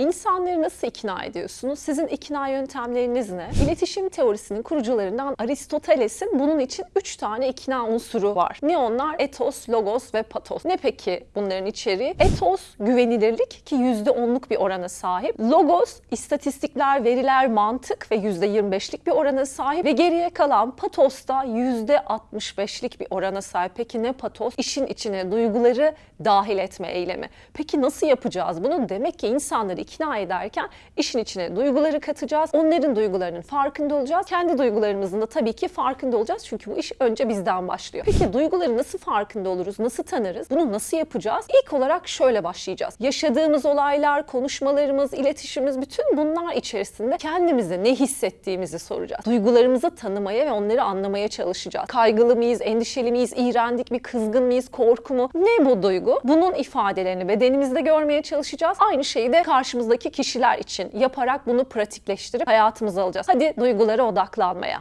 İnsanları nasıl ikna ediyorsunuz? Sizin ikna yöntemleriniz ne? İletişim teorisinin kurucularından Aristoteles'in bunun için 3 tane ikna unsuru var. Ne onlar? Etos, logos ve patos. Ne peki bunların içeriği? Etos güvenilirlik ki %10'luk bir orana sahip. Logos istatistikler, veriler, mantık ve %25'lik bir orana sahip ve geriye kalan patos da %65'lik bir orana sahip. Peki ne patos? İşin içine duyguları dahil etme eylemi. Peki nasıl yapacağız bunu? Demek ki insanları ikna ederken işin içine duyguları katacağız. Onların duygularının farkında olacağız. Kendi duygularımızın da tabii ki farkında olacağız. Çünkü bu iş önce bizden başlıyor. Peki duyguları nasıl farkında oluruz? Nasıl tanırız? Bunu nasıl yapacağız? İlk olarak şöyle başlayacağız. Yaşadığımız olaylar, konuşmalarımız, iletişimimiz bütün bunlar içerisinde kendimize ne hissettiğimizi soracağız. Duygularımızı tanımaya ve onları anlamaya çalışacağız. Kaygılı mıyız, endişeli miyiz, iğrendik mi, kızgın mıyız, korku mu? Ne bu duygu? Bunun ifadelerini bedenimizde görmeye çalışacağız. Aynı şeyi de karşımızdaki kişiler için yaparak bunu pratikleştirip hayatımıza alacağız. Hadi duygulara odaklanmaya.